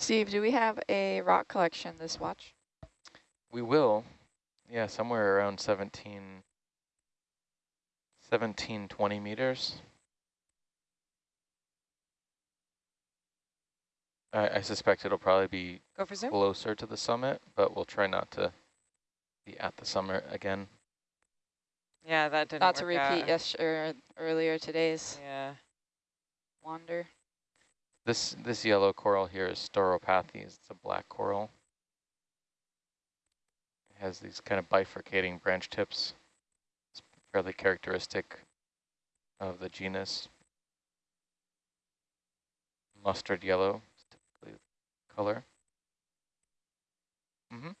Steve, do we have a rock collection this watch? We will. Yeah, somewhere around 17, 17, 20 meters. I, I suspect it'll probably be Go for closer to the summit, but we'll try not to be at the summit again. Yeah, that didn't Not to repeat out. yes or earlier today's Yeah. wander. This this yellow coral here is Stauropathes. It's a black coral. It has these kind of bifurcating branch tips. It's fairly characteristic of the genus. Mustard yellow is typically color. Mm -hmm.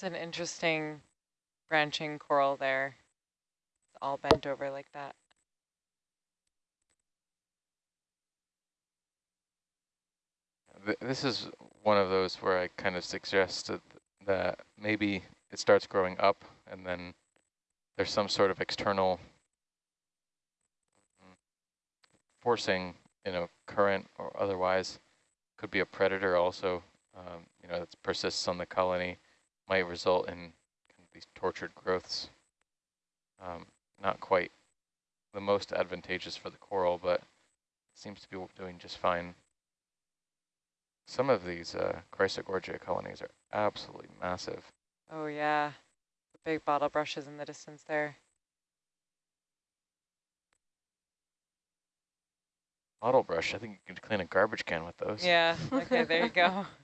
It's an interesting branching coral there. It's all bent over like that. This is one of those where I kind of suggested that maybe it starts growing up and then there's some sort of external forcing, you know, current or otherwise. Could be a predator also, um, you know, that persists on the colony, might result in kind of these tortured growths. Um, not quite the most advantageous for the coral, but seems to be doing just fine. Some of these uh, Chrysogorgia colonies are absolutely massive. Oh yeah, the big bottle brushes in the distance there. Bottle brush, I think you could clean a garbage can with those. Yeah, okay, there you go.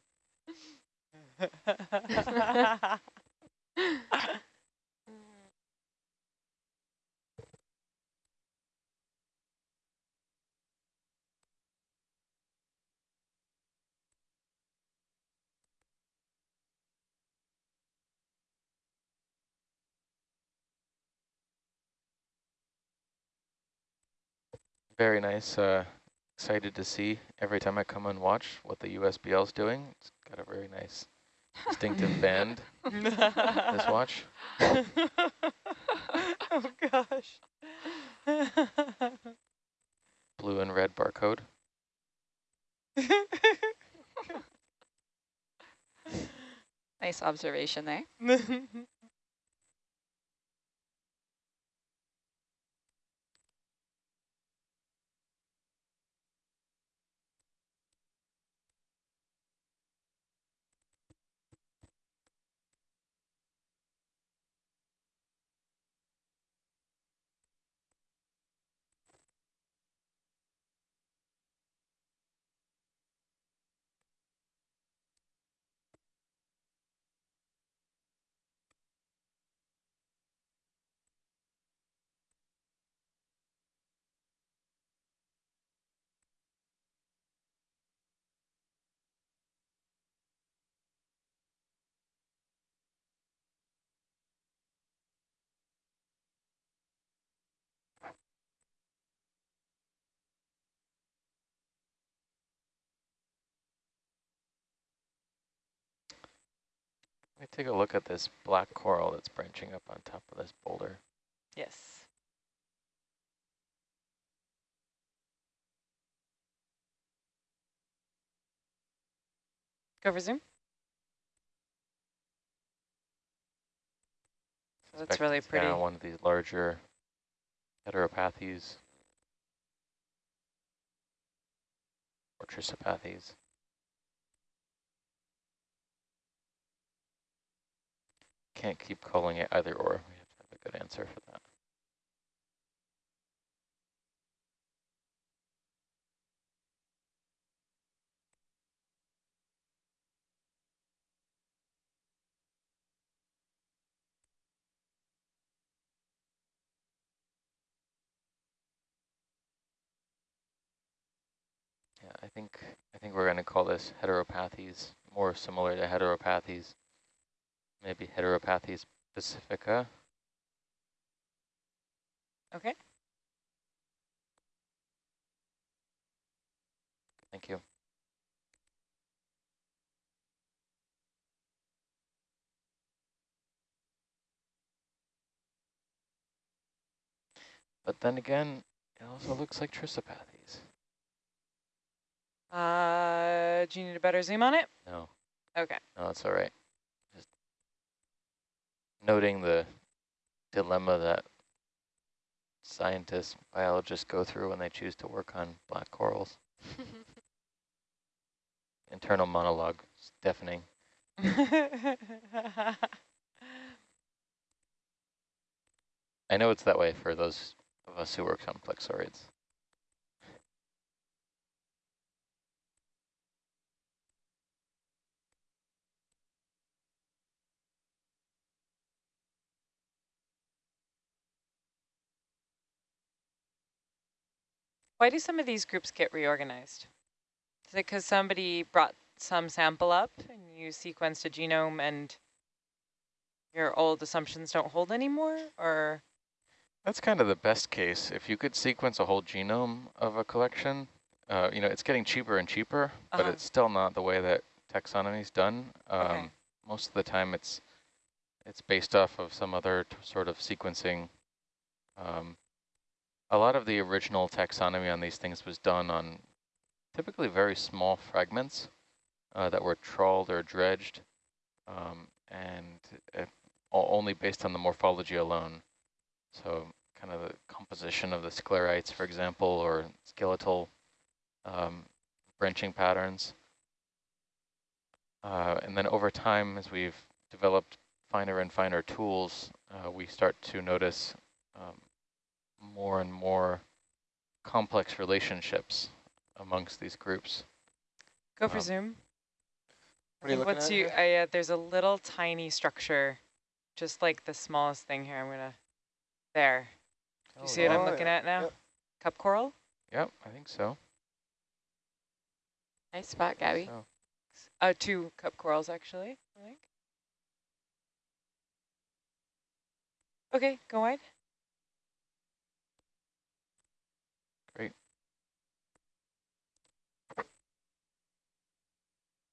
Very nice. Uh, excited to see every time I come and watch what the USBL is doing. It's got a very nice distinctive band, this watch. oh gosh. Blue and red barcode. Nice observation there. Let me take a look at this black coral that's branching up on top of this boulder. yes. Go for zoom. That's really pretty. one of these larger heteropathes or trissopathes. Can't keep calling it either or. We have to have a good answer for that. Yeah, I think I think we're going to call this heteropathes, more similar to heteropathes, maybe heteropathes pacifica. Okay. Thank you. But then again, it also looks like Trissopathes. Uh, do you need a better zoom on it? No, Okay. no, it's all right. Noting the dilemma that scientists, biologists go through when they choose to work on black corals. Internal monologue, is deafening. I know it's that way for those of us who work on plexauroids. Why do some of these groups get reorganized? Is it because somebody brought some sample up and you sequenced a genome and your old assumptions don't hold anymore? Or That's kind of the best case. If you could sequence a whole genome of a collection, uh, you know, it's getting cheaper and cheaper, but Uh-huh. it's still not the way that taxonomy is done. Um, Okay. Most of the time it's it's based off of some other t- sort of sequencing. Um, a lot of the original taxonomy on these things was done on typically very small fragments uh, that were trawled or dredged um, and only based on the morphology alone. So kind of the composition of the sclerites, for example, or skeletal um, branching patterns. Uh, and then over time, as we've developed finer and finer tools, uh, we start to notice um, more and more complex relationships amongst these groups. go for Um, zoom. What are you looking what's at you, here? I, uh, there's a little tiny structure, just like the smallest thing here. I'm gonna, there. Do you see what I'm Oh, looking yeah. at now? Yep. Cup coral? Yep, I think so. nice spot, Gabby. So, Uh, two cup corals actually, I think. Okay, go wide.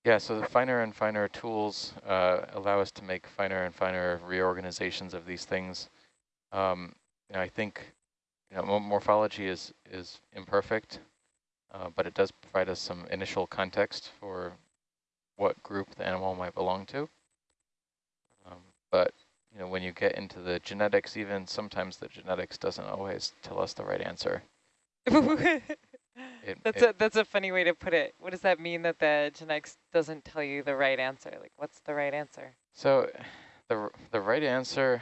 Yeah, so the finer and finer tools uh, allow us to make finer and finer reorganizations of these things. Um, you know, I think you know, morphology is, is imperfect, uh, but it does provide us some initial context for what group the animal might belong to. Um, but you know, when you get into the genetics, even sometimes the genetics doesn't always tell us the right answer. It, that's it- a that's a funny way to put it. What does that mean that the genetics doesn't tell you the right answer? Like, what's the right answer? So the the right answer,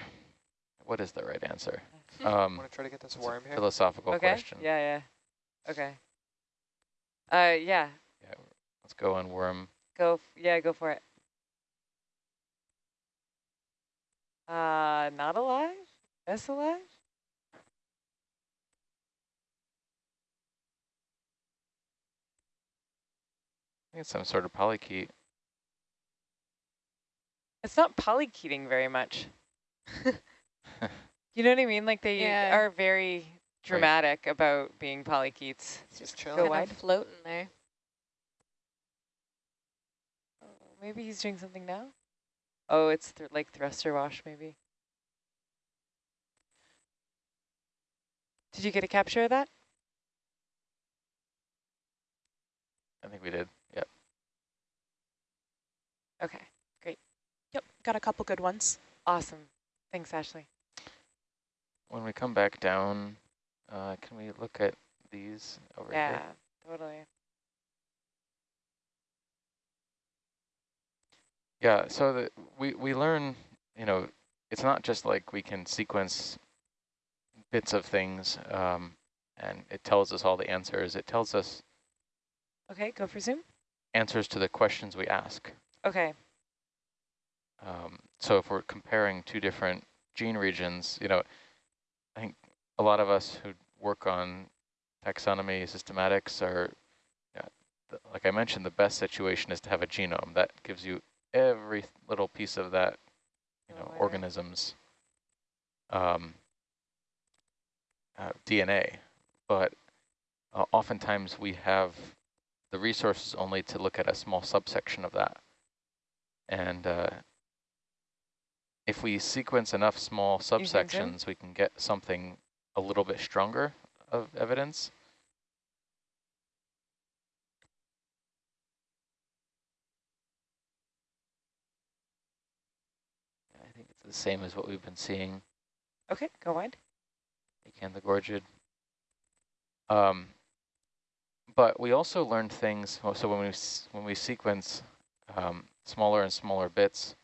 what is the right answer? Um, Want to try to get this worm here? philosophical okay. question. Yeah, yeah. Okay. Uh, yeah. Yeah, let's go on worm. Go. F yeah, go for it. Uh, not alive. Yes, alive. It's some sort of polychaete. It's not polychaeting very much. you know what I mean? Like they Yeah. are very dramatic about being polychaetes. Just Go chilling. Kind wide. of floating there. Oh, maybe he's doing something now. Oh, it's th like thruster wash, maybe. Did you get a capture of that? I think we did. Yep. great. Yep, got a couple good ones. awesome. Thanks, Ashley. When we come back down, uh, can we look at these over yeah, here? Yeah, totally. Yeah. So the, we we learn, you know, it's not just like we can sequence bits of things, um, and it tells us all the answers. It tells us Okay, go for zoom. answers to the questions we ask. Okay, Um, so if we're comparing two different gene regions, you know, I think a lot of us who work on taxonomy systematics are, like I mentioned, the best situation is to have a genome that gives you every little piece of that, you know, Oh, organism's um, uh, DNA. But uh, oftentimes we have the resources only to look at a small subsection of that. And uh, if we sequence enough small zoom? subsections, we can get something a little bit stronger of evidence. I think it's the same as what we've been seeing Okay, go wide. Acanthogorgid. Um, but we also learned things. So when we when we sequence um, smaller and smaller bits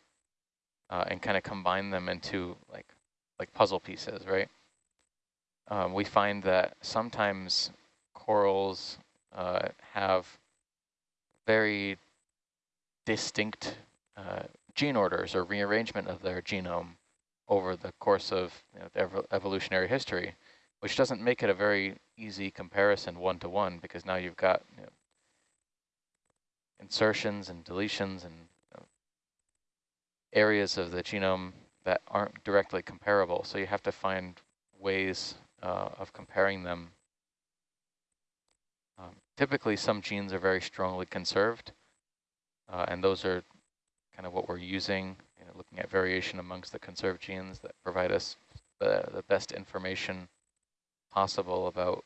uh, and kind of combine them into like like puzzle pieces, right? Um, we find that sometimes corals uh, have very distinct uh, gene orders or rearrangement of their genome over the course of you know, ev evolutionary history, which doesn't make it a very easy comparison one-to-one -one because now you've got you know, insertions and deletions and areas of the genome that aren't directly comparable. So you have to find ways uh, of comparing them. Um, typically, some genes are very strongly conserved, uh, and those are kind of what we're using, you know, looking at variation amongst the conserved genes that provide us the best information possible about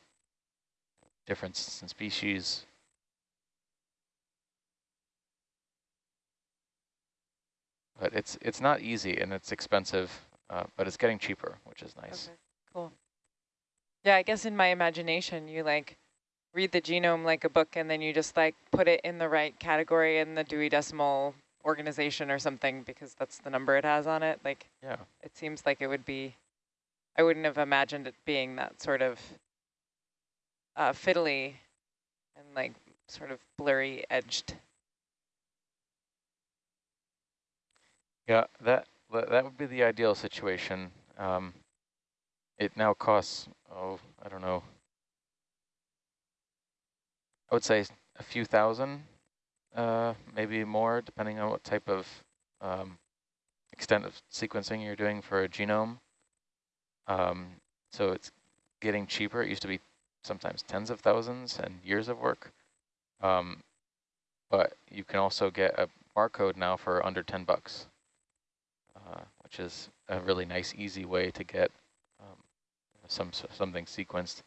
differences in species. But it's it's not easy and it's expensive, uh, but it's getting cheaper, which is nice. Okay, cool. Yeah, I guess in my imagination, you like read the genome like a book and then you just like put it in the right category in the Dewey Decimal organization or something because that's the number it has on it. Like, Yeah. it seems like it would be, I wouldn't have imagined it being that sort of uh, fiddly and like sort of blurry edged. Yeah, that that would be the ideal situation. Um, it now costs, oh, I don't know. I would say a few thousand, uh, maybe more, depending on what type of um, extent of sequencing you're doing for a genome. Um, so it's getting cheaper. It used to be sometimes tens of thousands and years of work. Um, but you can also get a barcode now for under 10 bucks. Uh, which is a really nice, easy way to get um, some something sequenced.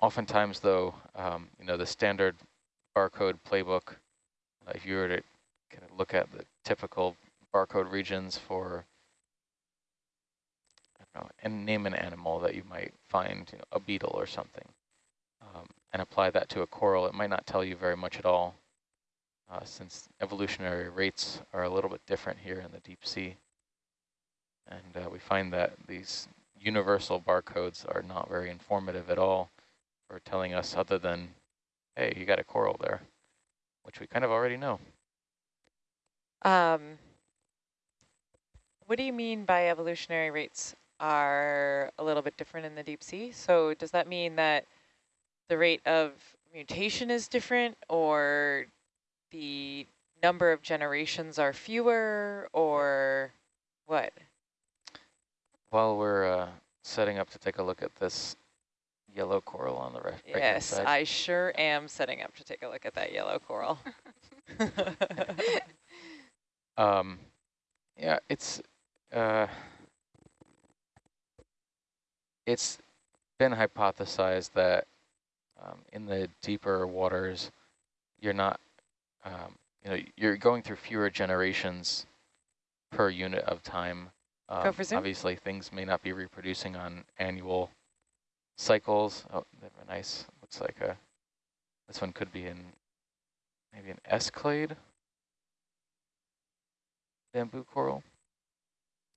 Oftentimes, though, um, you know, the standard barcode playbook, uh, if you were to kind of look at the typical barcode regions for, I don't know, and name an animal that you might find, you know, a beetle or something, um, and apply that to a coral, it might not tell you very much at all, uh, since evolutionary rates are a little bit different here in the deep sea. And uh, we find that these universal barcodes are not very informative at all for telling us other than, hey, you got a coral there, which we kind of already know. Um, what do you mean by evolutionary rates are a little bit different in the deep sea? So does that mean that the rate of mutation is different or the number of generations are fewer or what? While we're uh, setting up to take a look at this yellow coral on the right Yes, side. I sure am setting up to take a look at that yellow coral. Um, yeah, it's uh, it's been hypothesized that um, in the deeper waters, you're not, um, you know, you're going through fewer generations per unit of time. Um, obviously, things may not be reproducing on annual cycles. Oh, they have a nice, looks like a, this one could be in maybe an S-clade bamboo coral.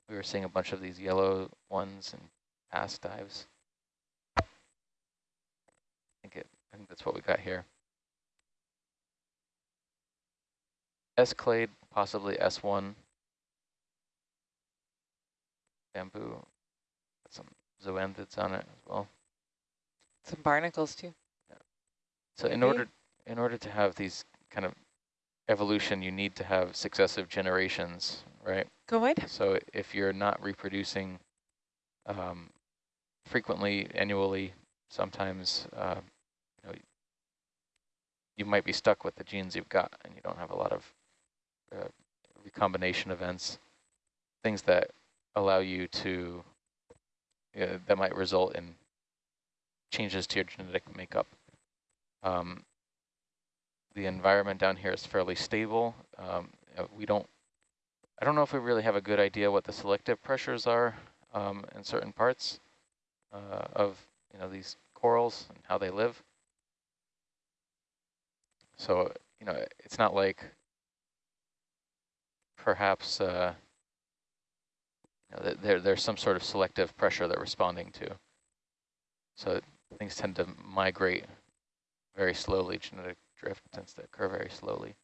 We were seeing a bunch of these yellow ones in past dives. I think it. I think that's what we got here. S-clade, possibly S1. Bamboo. Some zoanthids on it as well. Some barnacles too. Yeah. So in order in order to have these kind of evolution, you need to have successive generations, right? Go ahead. So if you're not reproducing um, frequently, annually, sometimes uh, you, know, you might be stuck with the genes you've got, and you don't have a lot of uh, recombination events, things that allow you to uh, that might result in changes to your genetic makeup. Um, the environment down here is fairly stable. Um, uh, we don't, I don't know if we really have a good idea what the selective pressures are um, in certain parts uh, of you know these corals and how they live. So you know it's not like perhaps uh, know, there there's some sort of selective pressure they're responding to. So things tend to migrate very slowly. Genetic drift tends to occur very slowly.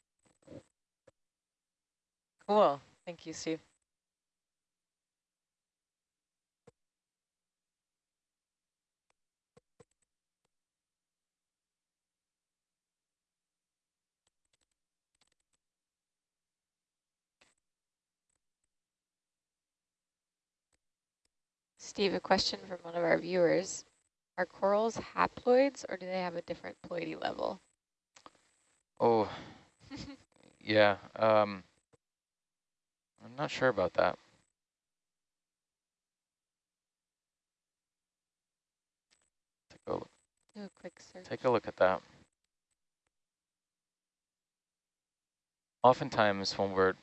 Cool. Thank you, Steve. Steve, a question from one of our viewers. Are corals haploids or do they have a different ploidy level? Oh, yeah. Um, I'm not sure about that. Take a, look- Do a quick search. take a look at that. Oftentimes when we're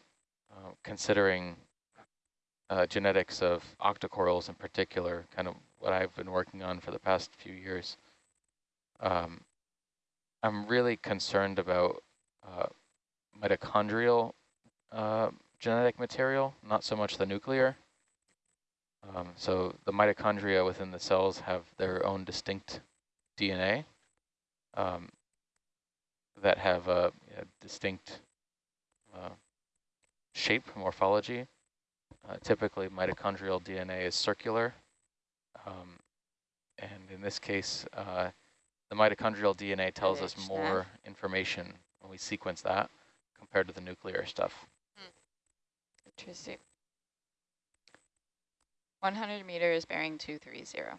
uh, considering uh, genetics of octocorals in particular, kind of what I've been working on for the past few years, um, I'm really concerned about uh, mitochondrial uh, genetic material, not so much the nuclear. Um, so the mitochondria within the cells have their own distinct DNA um, that have a, a distinct uh, shape, morphology. Uh, typically, mitochondrial DNA is circular. Um, and in this case, uh, the mitochondrial DNA tells us more information when we sequence that compared to the nuclear stuff. Interesting. 100 meters bearing 230.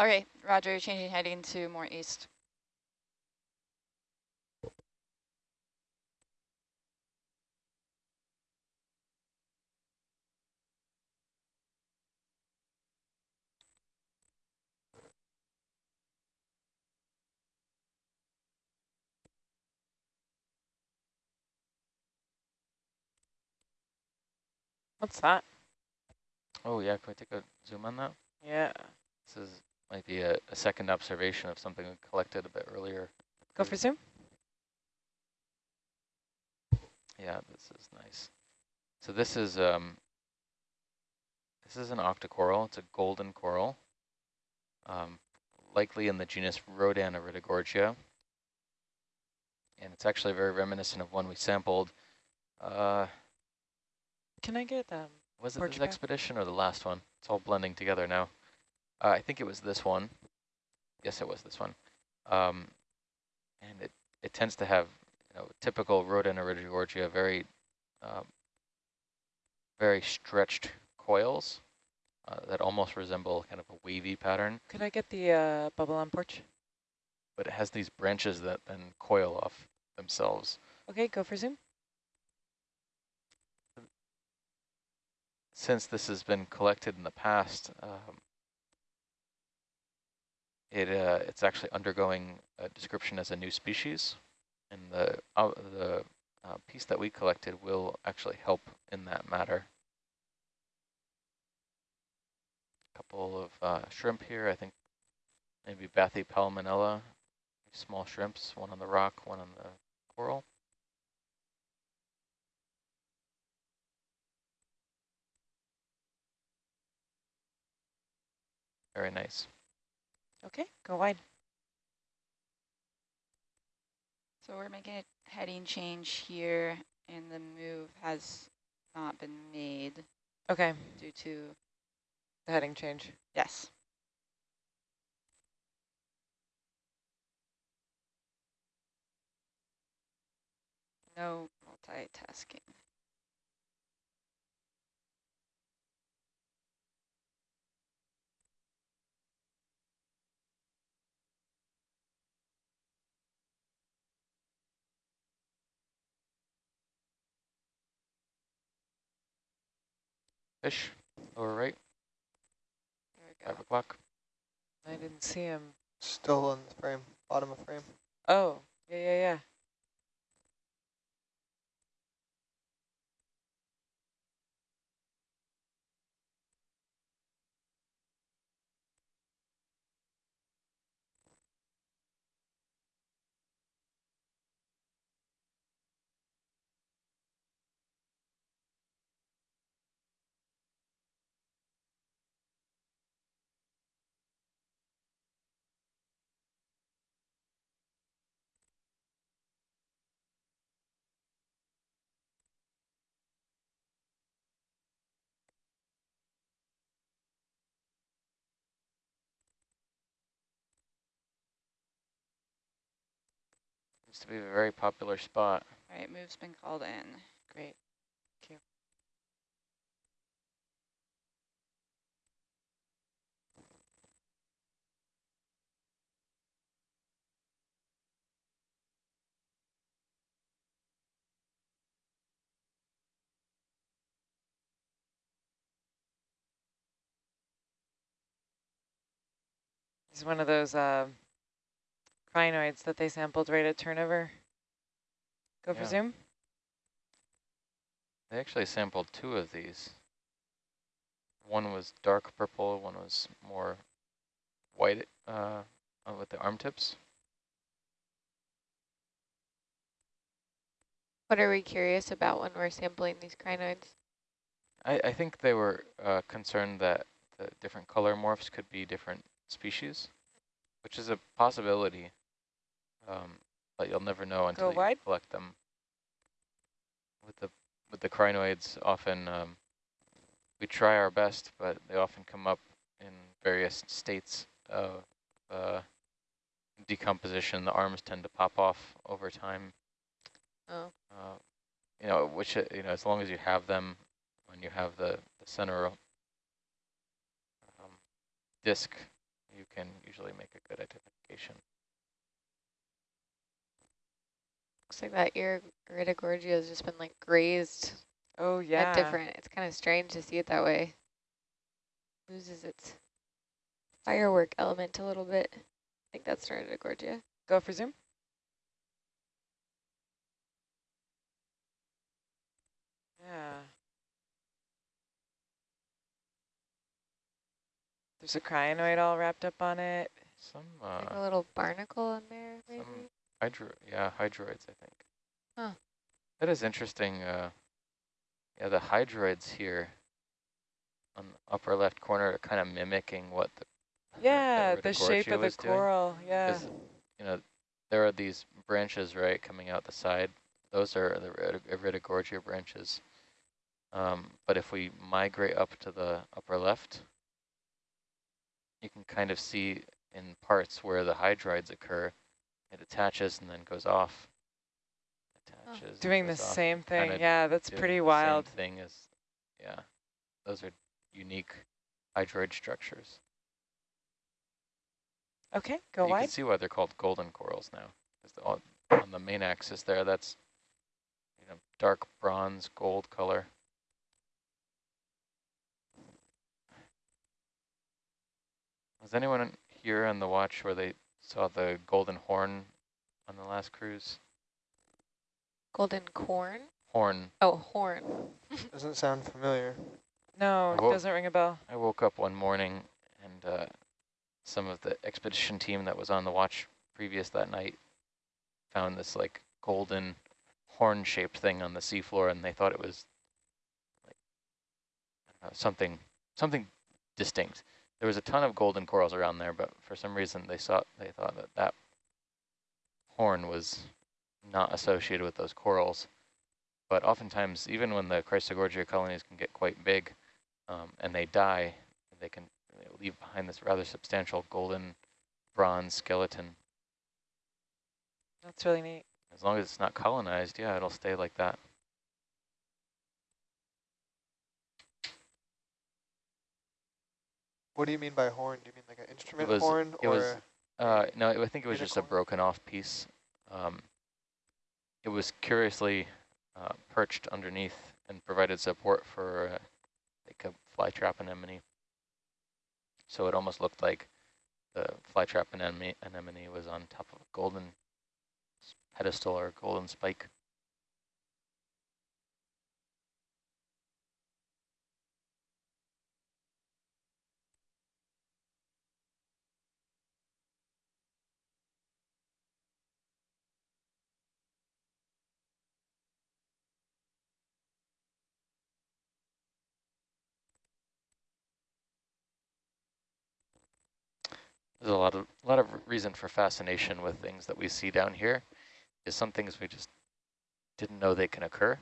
Okay, roger, changing heading to more east. What's that? Oh yeah, can we take a zoom on that? Yeah. This is might be a, a second observation of something we collected a bit earlier. Go for zoom. Yeah, this is nice. So this is um, this is an octocoral. It's a golden coral, um, likely in the genus Rodan. And it's actually very reminiscent of one we sampled. Uh, Can I get um? was it Porch this back? expedition or the last one? It's all blending together now. Uh, I think it was this one. Yes, it was this one. Um, and it, it tends to have, you know, typical Rhodaniridogorgia, very, um, very stretched coils uh, that almost resemble kind of a wavy pattern, Could I get the uh, bubble on porch? but it has these branches that then coil off themselves. Okay, go for zoom. Since this has been collected in the past, um, it uh, it's actually undergoing a description as a new species, and the uh, the uh, piece that we collected will actually help in that matter. A couple of uh, shrimp here, I think maybe Bathypalaemonella, small shrimps, one on the rock, one on the coral. Very nice. Okay, go wide. So we're making a heading change here, and the move has not been made Okay, due to, the heading change. yes. No multitasking. Fish, lower right, There we five o'clock. I didn't see him. Still on the frame, bottom of frame. Oh, yeah, yeah, yeah. Seems to be a very popular spot. All right, move's been called in. Great. He's one of those uh, crinoids that they sampled right at turnover. Go for zoom. They actually sampled two of these. One was dark purple, one was more white uh, uh, with the arm tips. What are we curious about when we're sampling these crinoids? I, I think they were uh, concerned that the different color morphs could be different species, which is a possibility, um, but you'll never know until you wide. collect them. With the with the crinoids, often um, we try our best, but they often come up in various states of uh, decomposition. The arms tend to pop off over time. Oh. Uh, you know, which uh, you know, as long as you have them, when you have the, the center um, disc, you can usually make a good identification. Looks like that ear Iridogorgia has just been like grazed Oh, yeah. different. It's kind of strange to see it that way. Loses its firework element a little bit. I think that's Iridogorgia. Go for zoom. Yeah. There's a crinoid all wrapped up on it. Some like a uh, little barnacle in there, maybe. some hydro, yeah, hydroids, I think. Huh. That is interesting. Uh, yeah, the hydroids here on the upper left corner are kind of mimicking what the Yeah, that the shape of the was doing. coral. Yeah. you know, there are these branches, right, coming out the side. Those are the Irid- Iridogorgia branches. Um, but if we migrate up to the upper left, you can kind of see in parts where the hydroids occur, it attaches and then goes off. Attaches. and Doing the off, same thing. kinda Yeah, that's doing pretty the same wild. thing is, yeah, those are unique hydroid structures. Okay, go you wide. can see why they're called golden corals now. 'cause the- on, on the main axis there, that's you know dark bronze gold color. Was anyone here on the watch where they saw the golden horn on the last cruise? Golden corn? Horn. Oh, horn. Doesn't sound familiar. No, Whoa. doesn't ring a bell. I woke up one morning and uh, some of the expedition team that was on the watch previous that night found this like golden horn-shaped thing on the seafloor, and they thought it was like I know, something something distinct. There was a ton of golden corals around there, but for some reason they saw they thought that that horn was not associated with those corals. But oftentimes, even when the Chrysogorgia colonies can get quite big, um, and they die, they can leave behind this rather substantial golden bronze skeleton. That's really neat. As long as it's not colonized, yeah, it'll stay like that. What do you mean by horn? Do you mean like an instrument was- horn it or? was- Uh, no, I think it was just a broken off piece. Um, it was curiously uh, perched underneath and provided support for uh, like a flytrap anemone. So it almost looked like the flytrap anemone, anemone was on top of a golden pedestal or golden spike. There's a lot of a lot of reason for fascination with things that we see down here. Is some things we just didn't know they can occur,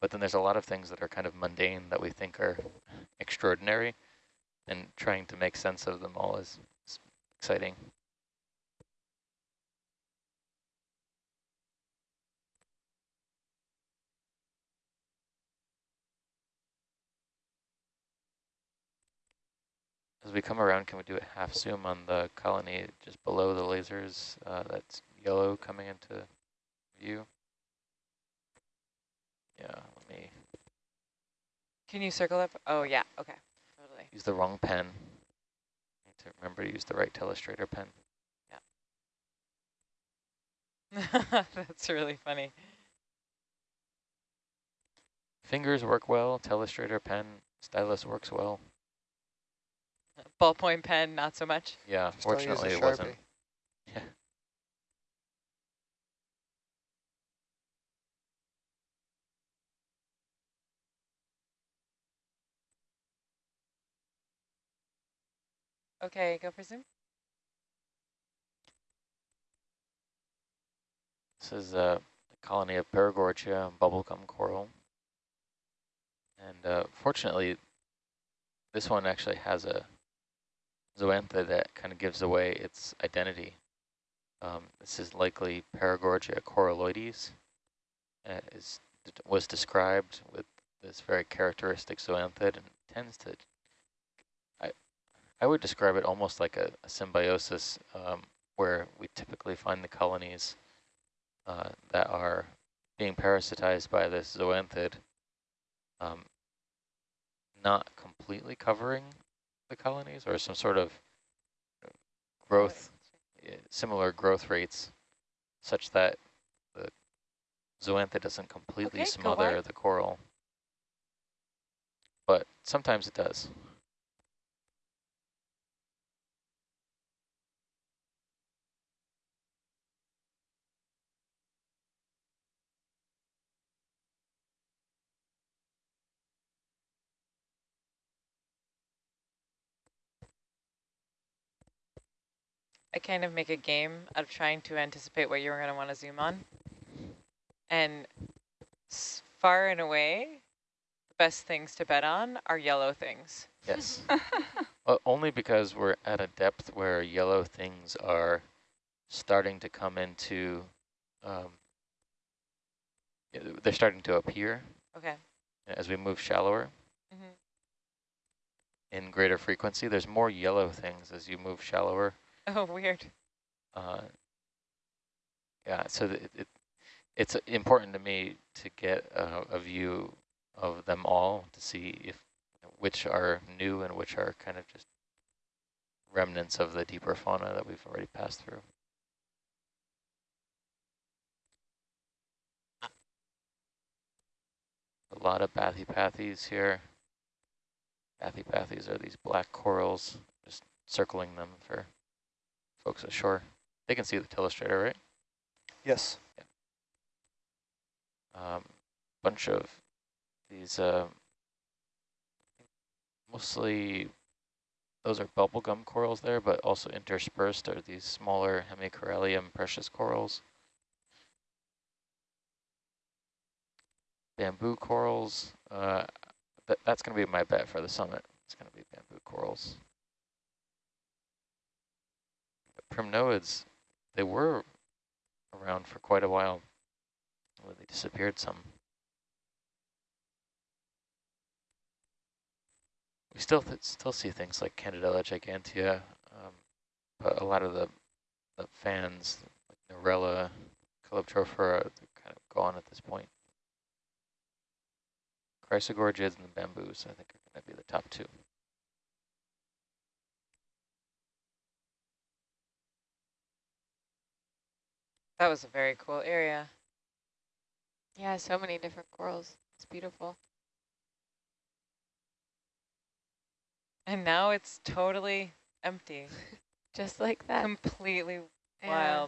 but then there's a lot of things that are kind of mundane that we think are extraordinary, and trying to make sense of them all is, is exciting. As we come around, can we do a half zoom on the colony just below the lasers uh, that's yellow coming into view? Yeah, let me Can you circle up? Oh, yeah. Okay. Totally. use the wrong pen. Need to remember to use the right telestrator pen. Yeah. that's really funny. Fingers work well, telestrator pen, stylus works well. Ballpoint pen, not so much. Yeah, Just don't use a fortunately it wasn't. Yeah. Okay, go for zoom. This is a colony of Paragorgia bubblegum coral. And uh, fortunately, this one actually has a zoantha that kind of gives away its identity. Um, this is likely Paragorgia coralloides. Uh, is, was described with this very characteristic zoanthid and tends to, I, I would describe it almost like a, a symbiosis um, where we typically find the colonies uh, that are being parasitized by this zoanthid, um, not completely covering the colonies or some sort of growth, uh, similar growth rates such that the zoanthid doesn't completely Okay, smother the coral. But sometimes it does. I kind of make a game out of trying to anticipate what you're going to want to zoom on. And s- far and away, the best things to bet on are yellow things. Yes. Uh, only because we're at a depth where yellow things are starting to come into, um, they're starting to appear Okay. as we move shallower hmm in greater frequency. There's more yellow things as you move shallower. Oh, weird. Uh, yeah, so it, it, it's important to me to get a, a view of them all to see if which are new and which are kind of just remnants of the deeper fauna that we've already passed through. A lot of bathypathes here. Bathypathes are these black corals, just circling them for folks ashore. They can see the telestrator, right? Yes. Yeah. Um, bunch of these, uh, mostly those are bubblegum corals there, but also interspersed are these smaller hemicorallium precious corals. Bamboo corals, uh, that, that's going to be my bet for the summit. It's going to be bamboo corals. Primnoids, they were around for quite a while. Well, they disappeared some. We still still see things like Candidella gigantea, um, but a lot of the, the fans, like Narella, Calyptrophora, they're kind of gone at this point. chrysogorgids and the bamboos, I think, are going to be the top two. That was a very cool area. Yeah, so many different corals. It's beautiful. And now it's totally empty, Just like that. completely Yeah.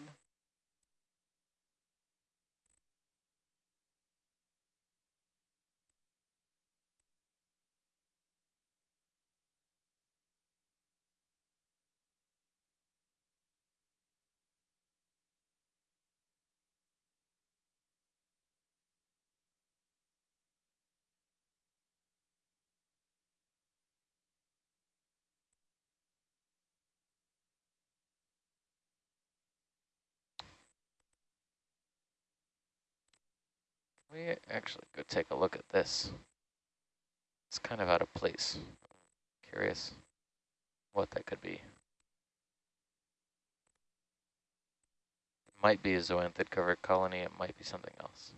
We actually go take a look at this. It's kind of out of place. Curious what that could be. It might be a zoanthid covered colony, it might be something else.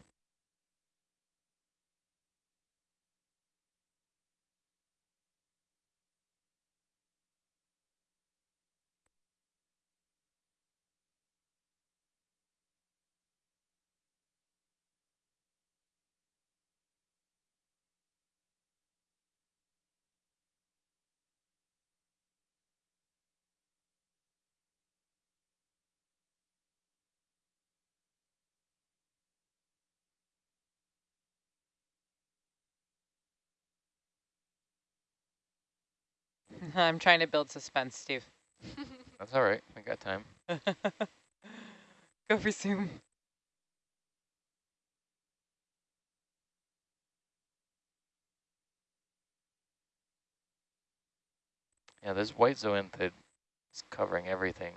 I'm trying to build suspense, Steve. That's all right, we got time. Go for zoom. Yeah, this white zoanthid is covering everything.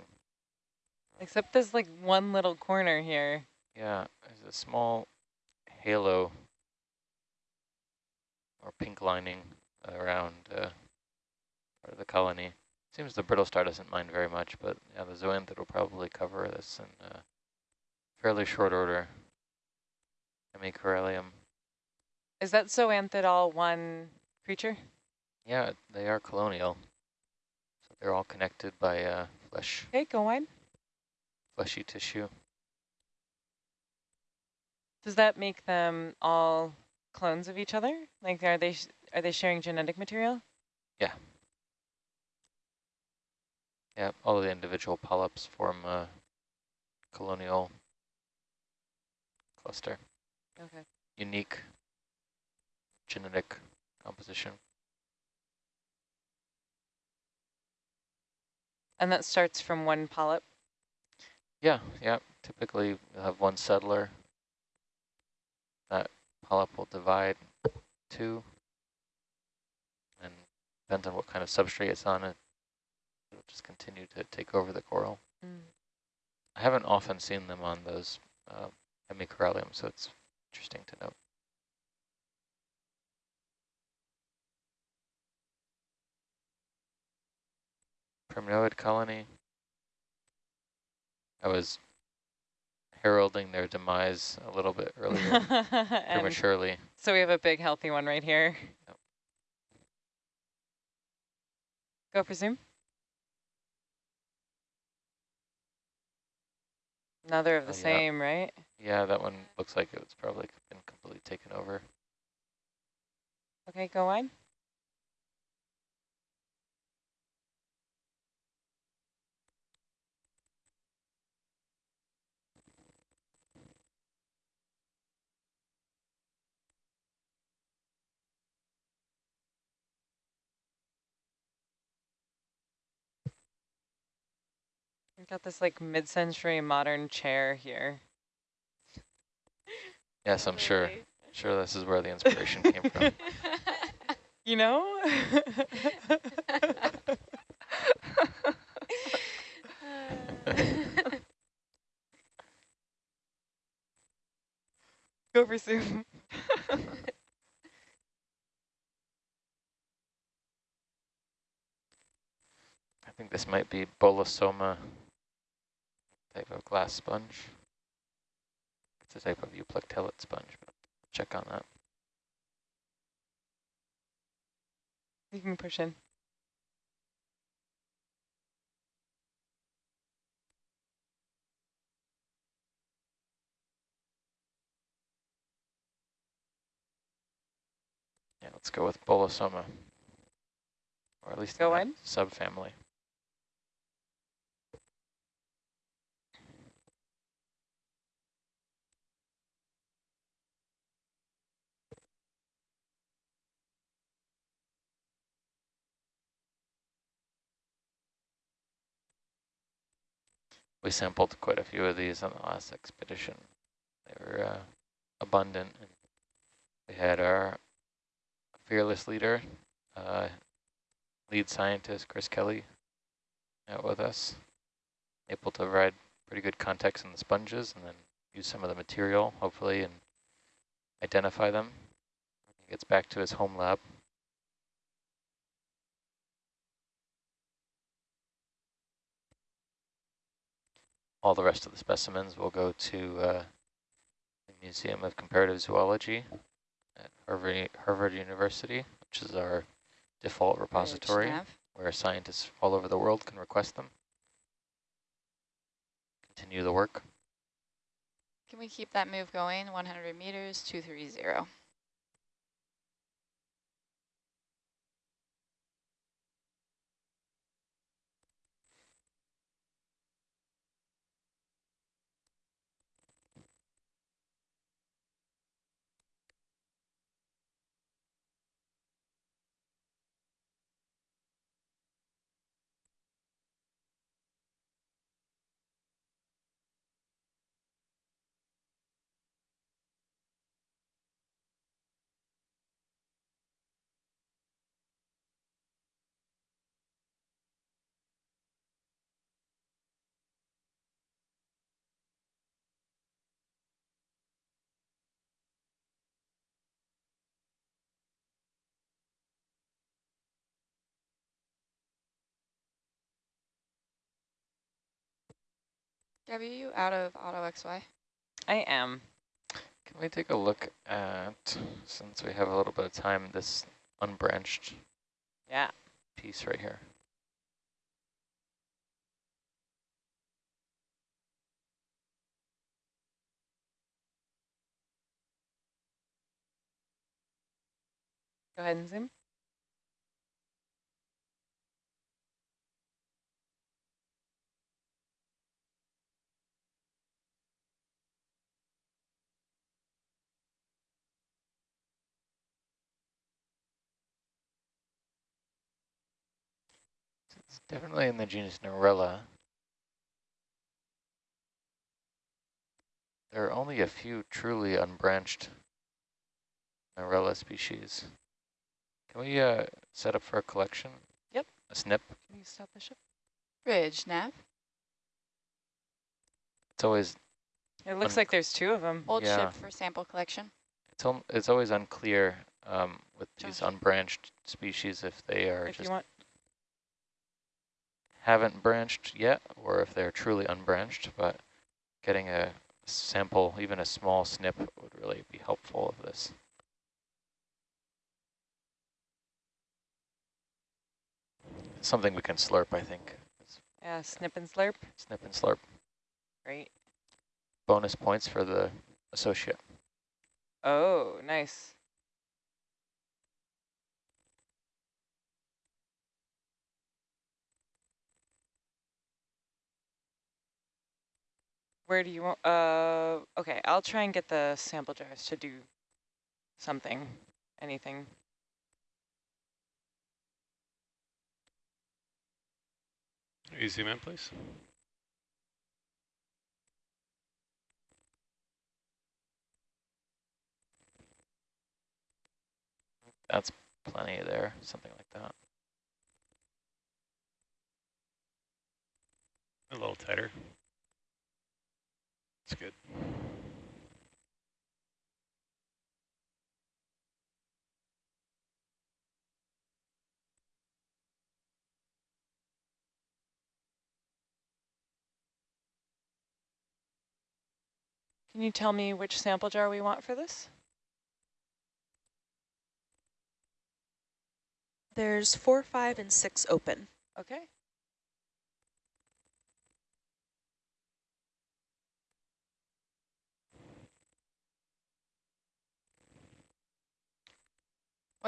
Except there's like one little corner here. Yeah, there's a small halo or pink lining around uh, of the colony. Seems the brittle star doesn't mind very much, but yeah, the zoanthid will probably cover this in uh, fairly short order. Hemicorallium. Is that zoanthid all one creature? Yeah, they are colonial. So they're all connected by uh, flesh, Okay, go on. fleshy tissue. Does that make them all clones of each other? Like, are they sh are they sharing genetic material? Yeah, all of the individual polyps form a colonial cluster. Okay. Unique genetic composition. And that starts from one polyp. Yeah, yeah. Typically, you'll have one settler. That polyp will divide two. And depends on what kind of substrate it's on, it just continue to take over the coral. Mm. I haven't often seen them on those uh, hemicorallium, so it's interesting to note. Primnoid colony. I was heralding their demise a little bit earlier, prematurely. so we have a big healthy one right here. Yep. Go for zoom. Another of the Oh, yeah. same, right? Yeah, that one looks like it's probably been completely taken over. Okay, go wide. Got this like mid-century modern chair here. Yes, I'm sure. Sure, this is where the inspiration came from. You know? Go for zoom. I think this might be Bolosoma type of glass sponge. It's a type of euplectellate sponge, but check on that. You can push in. Yeah, let's go with Bolosoma. Or at least Go in in? subfamily. We sampled quite a few of these on the last expedition. They were uh, abundant. And we had our fearless leader, uh, lead scientist Chris Kelly out with us, able to provide pretty good context in the sponges and then use some of the material, hopefully, and identify them. He gets back to his home lab. All the rest of the specimens will go to uh, the Museum of Comparative Zoology at Harvard, Harvard University, which is our default repository where scientists all over the world can request them. Continue the work. Can we keep that move going? 100 meters, 230. Gabby, are you out of auto XY? I am. Can we take a look at, since we have a little bit of time, this unbranched Yeah. piece right here? Go ahead and zoom. Definitely in the genus Narella. There are only a few truly unbranched Narella species. Can we uh, set up for a collection? Yep. A snip? Can you stop the ship? Bridge nav. It's always It looks like there's two of them. Old Yeah. ship for sample collection. it's al it's always unclear um, with these unbranched species if they are If just you want. Haven't branched yet or if they're truly unbranched, but getting a sample, even a small snip, would really be helpful of this. Something we can slurp, I think. Yeah, snip and slurp. snip and slurp. Great. Bonus points for the associate. Oh, nice. Where do you want, uh, okay, I'll try and get the sample jars to do something, anything. Easy man, please. That's plenty there, something like that. A little tighter. That's good. Can you tell me which sample jar we want for this? There's four, five, and six open. Okay.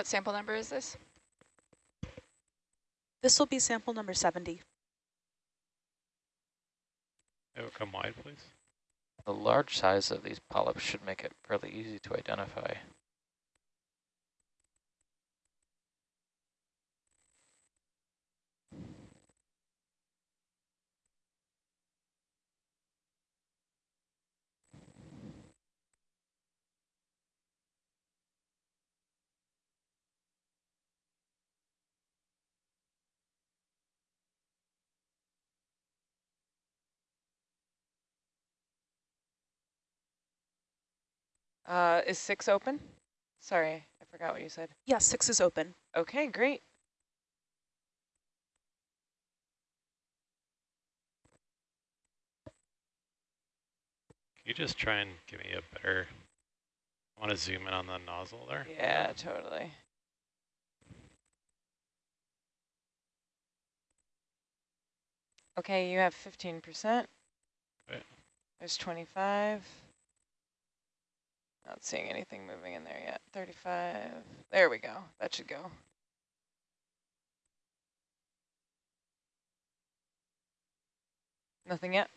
What sample number is this? This will be sample number 70. It will come wide, please. The large size of these polyps should make it fairly easy to identify. Uh, is six open? Sorry, I forgot what you said. Yeah, six is open. Okay, great. Can you just try and give me a better, I want to zoom in on the nozzle there. Yeah, totally. Okay, you have 15%. Okay. There's 25. Not seeing anything moving in there yet. 35. There we go. That should go. Nothing yet?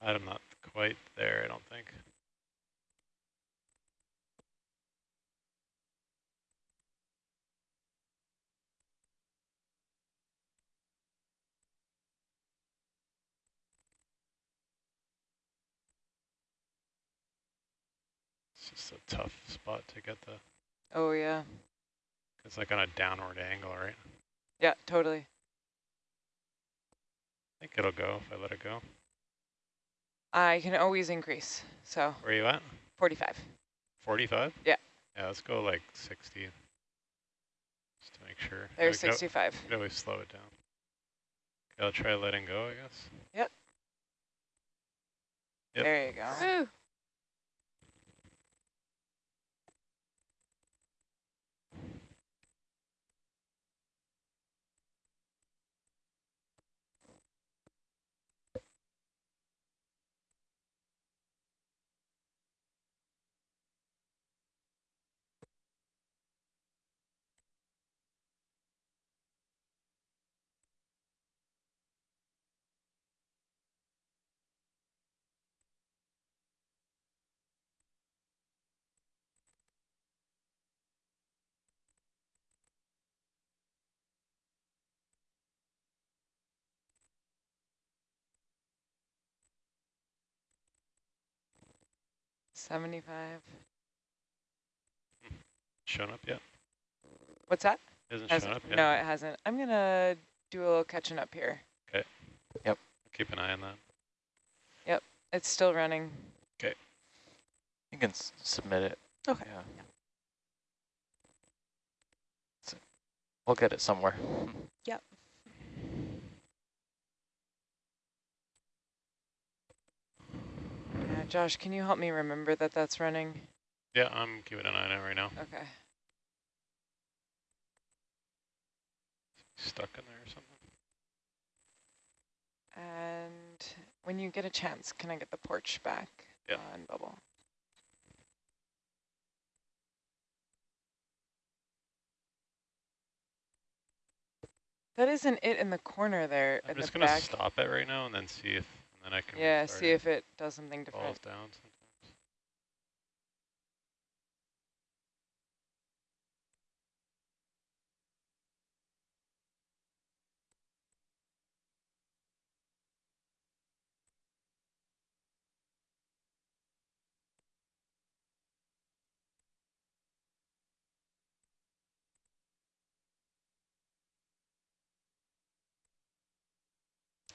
I'm not quite there, I don't think. Just a tough spot to get the, Oh, yeah. it's like on a downward angle, right? Yeah, totally. I think it'll go if I let it go. I can always increase. So Where are you at? 45. 45? Yeah. Yeah, let's go like 60. Just to make sure. There's go- 65. Could always slow it down. Okay, I'll try letting go, I guess. Yep. There you go. Woo! Seventy-five. Shown up yet? What's that? Hasn't Hasn't- shown up yet? No, it hasn't. I'm gonna do a little catching up here. Okay. Yep. Keep an eye on that. Yep. It's still running. Okay. You can s submit it. Okay. Yeah. So we'll get it somewhere. Yeah, Josh, can you help me remember that that's running? Yeah, I'm keeping an eye on it right now. Okay. Stuck in there or something. And when you get a chance, can I get the porch back Yeah. on bubble? That isn't it in the corner there I'm just the gonna back. stop it right now and then see if, then I can Yeah, see if it does something different.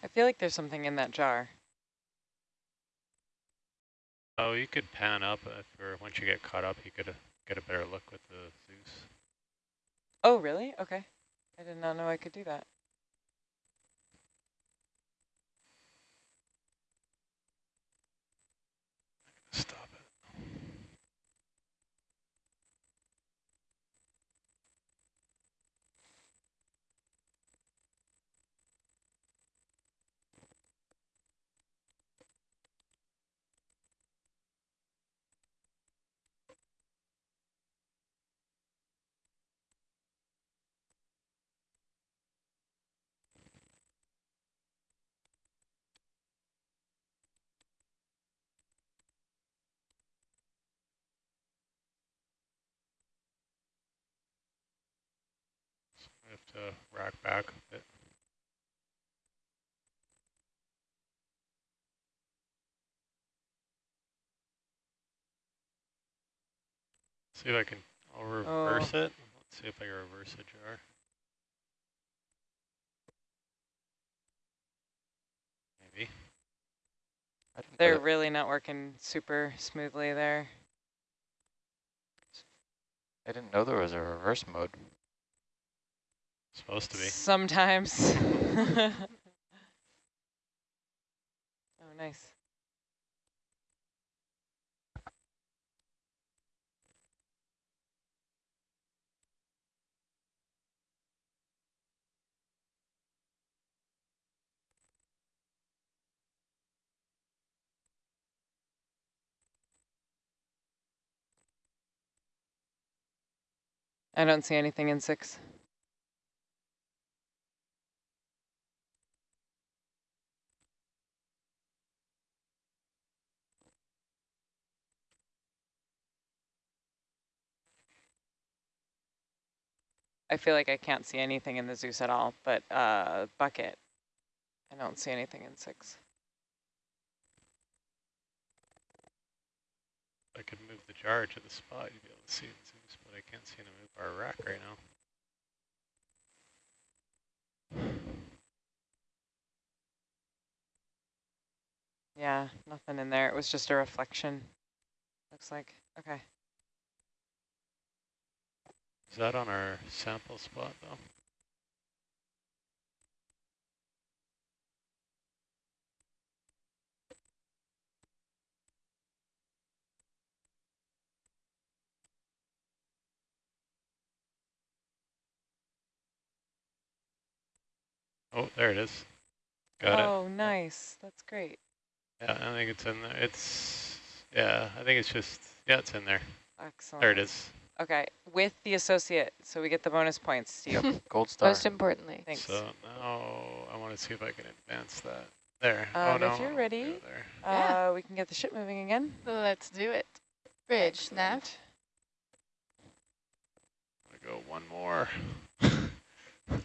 I feel like there's something in that jar. Oh, you could pan up if, or once you get caught up, you could uh, get a better look with the Zeus. Oh, really? Okay. I did not know I could do that. Stop it. To rack back a bit. See if I can, I'll reverse uh, it. Let's see if I can reverse a jar. Maybe. I didn't know They're really not working super smoothly there. I didn't know there was a reverse mode. Supposed to be. Sometimes. oh, nice. I don't see anything in six. I feel like I can't see anything in the Zeus at all, but uh, bucket, I don't see anything in six. I could move the jar to the spot, you'd be able to see it in Zeus, but I can't seem to move our rack right now. Yeah, nothing in there. It was just a reflection. Looks like, okay. Is that on our sample spot though? Oh, there it is. Got it. oh, nice. That's great. Yeah, I think it's in there. It's, yeah, I think it's just, yeah, it's in there. Excellent. There it is. Okay, with the associate, so we get the bonus points, Steve. Yep, gold star. Most importantly. Thanks. So now I want to see if I can advance that. There. oh, Um, no. if you're ready. go there. Yeah. Uh, we can get the ship moving again. Let's do it. Bridge, nav. I'm going to go one more.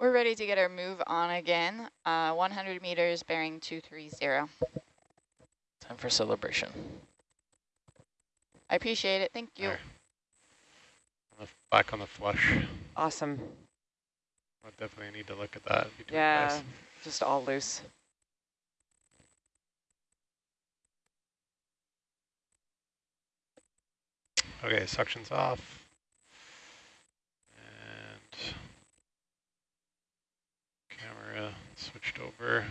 We're ready to get our move on again. Uh, 100 meters, bearing 230. Time for celebration. I appreciate it. Thank you. There. Back on the flush. Awesome. I definitely need to look at that. Yeah, guys. just all loose. Okay, suction's off. And camera switched over.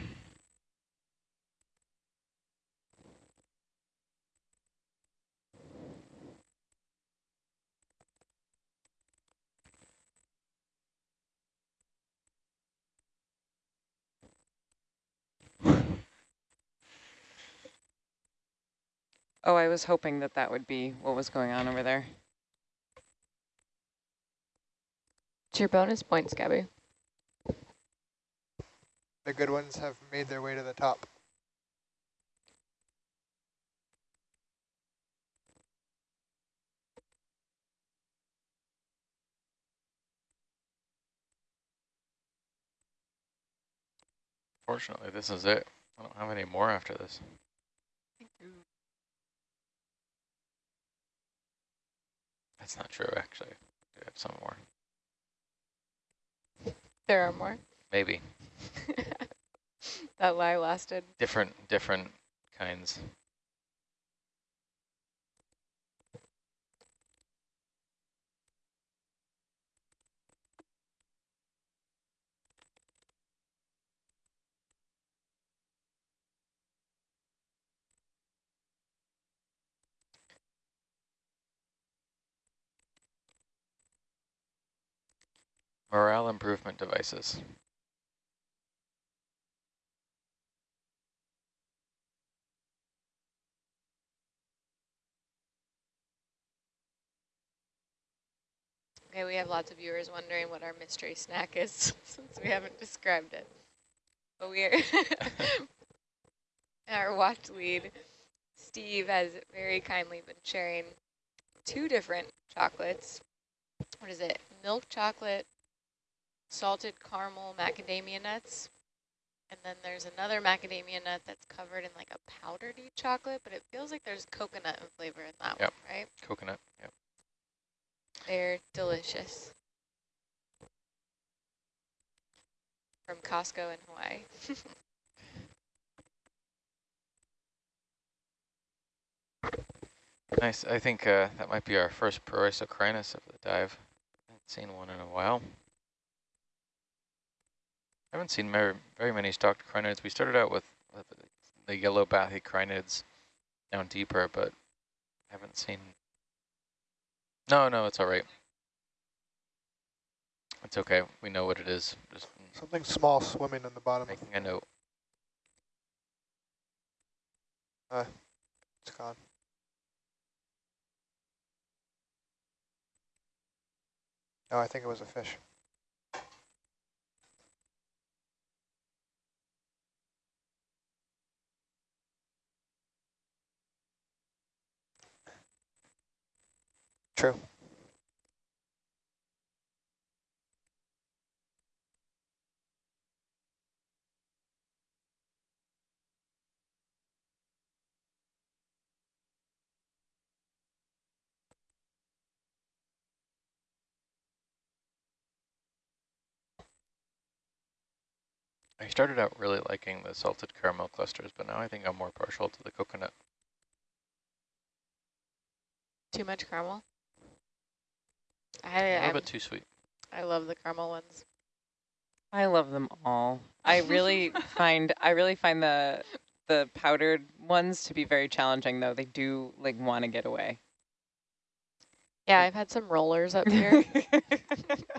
Oh, I was hoping that that would be what was going on over there. It's your bonus points, Gabby. The good ones have made their way to the top. Fortunately, this is it. I don't have any more after this. That's not true, actually. Do have some more. There are more. Maybe. that lie lasted. Different, different kinds. Morale improvement devices. Okay, we have lots of viewers wondering what our mystery snack is since we haven't described it. But we are our watch lead, Steve, has very kindly been sharing two different chocolates what is it? Milk chocolate, salted caramel macadamia nuts. And then there's another macadamia nut that's covered in like a powdery chocolate, but it feels like there's coconut and flavor in that Yep. one, right? Coconut, yep. They're delicious. From Costco in Hawaii. Nice. I think uh, that might be our first Proisocrinus of the dive. haven't seen one in a while. Haven't seen very, very many stalked crinoids. We started out with, with the yellow bathy crinoids down deeper, but I haven't seen... No, no, it's all right. It's okay. We know what it is. Just Something small swimming in the bottom. making a note. Uh, it's gone. No, I think it was a fish. True. I started out really liking the salted caramel clusters, but now I think I'm more partial to the coconut. Too much caramel. I, A little I'm- bit too sweet. I love the caramel ones. I love them all. I really find I really find the the powdered ones to be very challenging though. They do like want to get away. Yeah, I've had some rollers up here.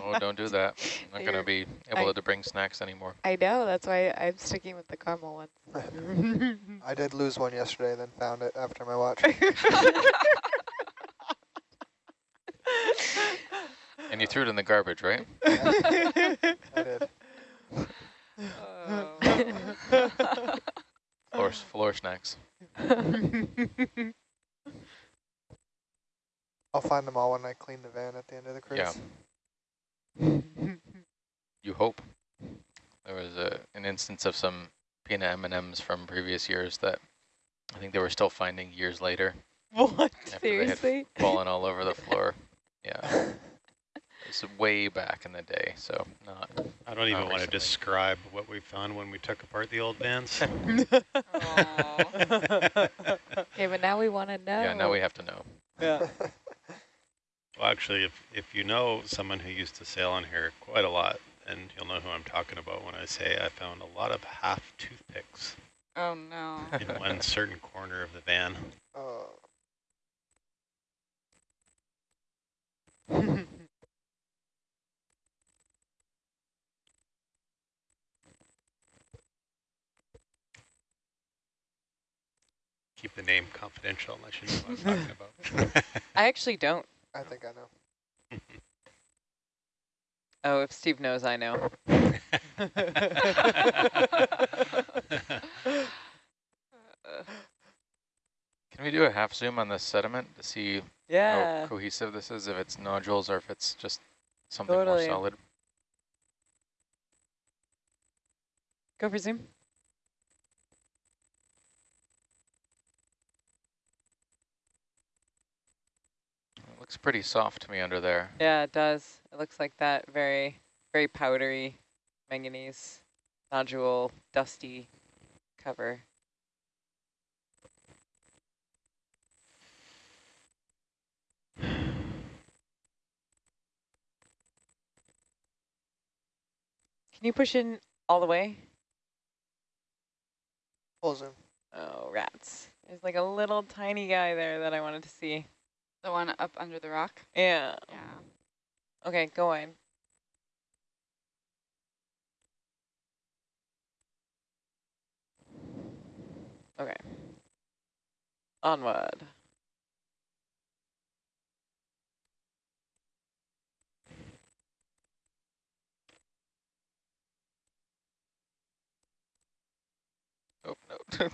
Oh, don't do that. I'm not going to be able I- to bring snacks anymore. I know, that's why I'm sticking with the caramel ones. I did lose one yesterday, then found it after my watch. And you threw it in the garbage, right? I did. Floor, floor snacks. I'll find them all when I clean the van at the end of the cruise. Yeah. You hope. There was a, an instance of some peanut M&Ms from previous years that I think they were still finding years later, what? After they had Seriously? fallen all over the floor. Yeah. It's way back in the day, so not. I don't even Not want to describe what we found when we took apart the old vans. Okay, but now we want to know. Yeah, now we have to know. yeah. Well, actually, if, if you know someone who used to sail on here quite a lot, and you'll know who I'm talking about when I say I found a lot of half toothpicks Oh, no. in one certain corner of the van. Oh, Keep the name confidential unless you know what I'm talking about. I actually don't. I think I know. Oh, if Steve knows, I know. Can we do a half zoom on this sediment to see yeah. how cohesive this is, if it's nodules or if it's just something Totally. more solid? Go for zoom. It looks pretty soft to me under there. Yeah, it does. It looks like that very, very powdery manganese nodule, dusty cover. Can you push in all the way? Full zoom. Oh, rats. There's like a little tiny guy there that I wanted to see. The one up under the rock? Yeah. Yeah. Okay, go on. Okay. Onward. Oh, no.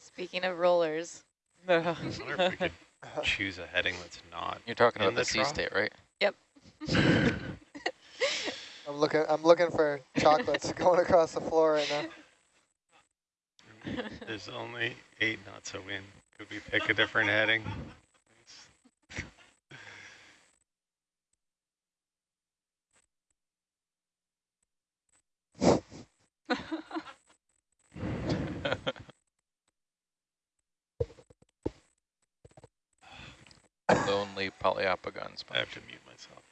Speaking of rollers, I wonder if we could choose a heading that's not. You're talking In about the the sea state, right? Yep. I'm looking. I'm looking for chocolates going across the floor right now. There's only eight knots of wind. Could we pick a different heading? Lonely Poliopogon I have to mute myself.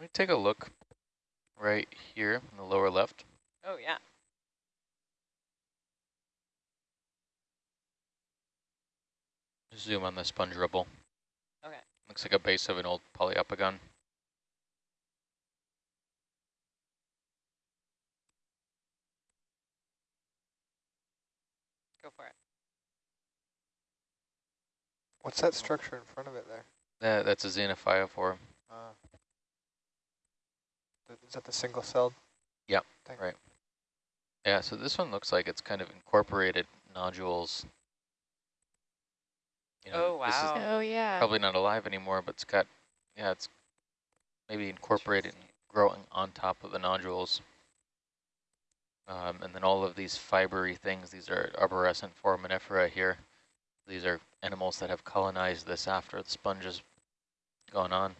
Can me take a look right here in the lower left? Oh, yeah. Zoom on the sponge rubble. Okay. Looks like a base of an old Poliopogon. Go for it. What's that structure in front of it there? That, that's a xenophyophore. Uh, th- is that the single-celled? Yep, thing? right. Yeah, so this one looks like it's kind of incorporated nodules. You Oh, this is wow. Oh, yeah. Probably not alive anymore, but it's got, yeah, it's maybe incorporated and growing on top of the nodules. Um, and then all of these fibery things, these are arborescent foraminifera here. These are animals that have colonized this after the sponge has gone on.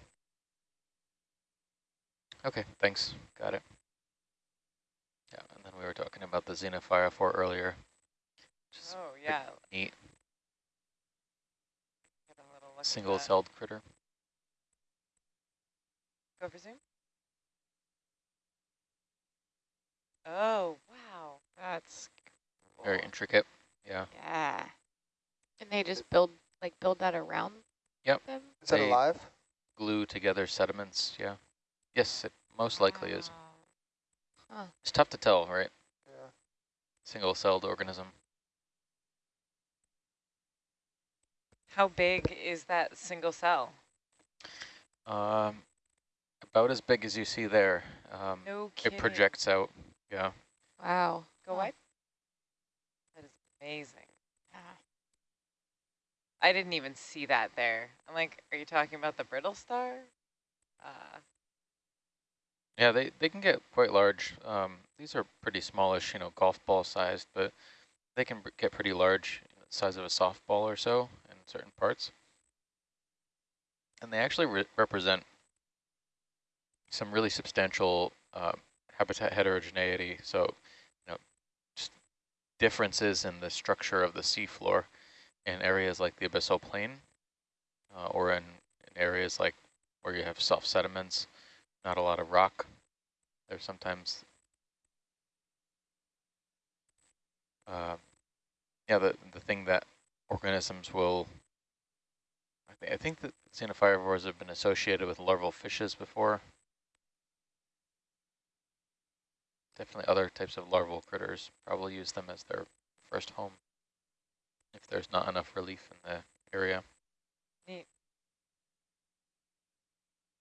Okay, thanks. Got it. Yeah, and then we were talking about the xenophyophore earlier. Just Oh, yeah. neat, Get a little look at that. single-celled critter. Go for zoom. Oh, wow. That's Very intricate. Yeah. Yeah. And they just build, like, build that around Yep. them? Is that They- alive? glue together sediments, yeah. Yes, it most likely is. Wow. It's tough to tell, right? Yeah. Single-celled organism. How big is that single cell? Um, about as big as you see there. Um, No it projects out, yeah. Wow. Go Huh. wide. That is amazing. Yeah. I didn't even see that there. I'm like, are you talking about the brittle star? Uh, Yeah, they, they can get quite large. Um, these are pretty smallish, you know, golf ball sized, but they can get pretty large, size of a softball or so in certain parts. And they actually re represent some really substantial uh, habitat heterogeneity. So, you know, just differences in the structure of the seafloor in areas like the abyssal plain uh, or in, in areas like where you have soft sediments, not a lot of rock. There's sometimes, uh, yeah, the, the thing that organisms will, I, th I think that xenophyophores have been associated with larval fishes before. Definitely other types of larval critters probably use them as their first home if there's not enough relief in the area. neat.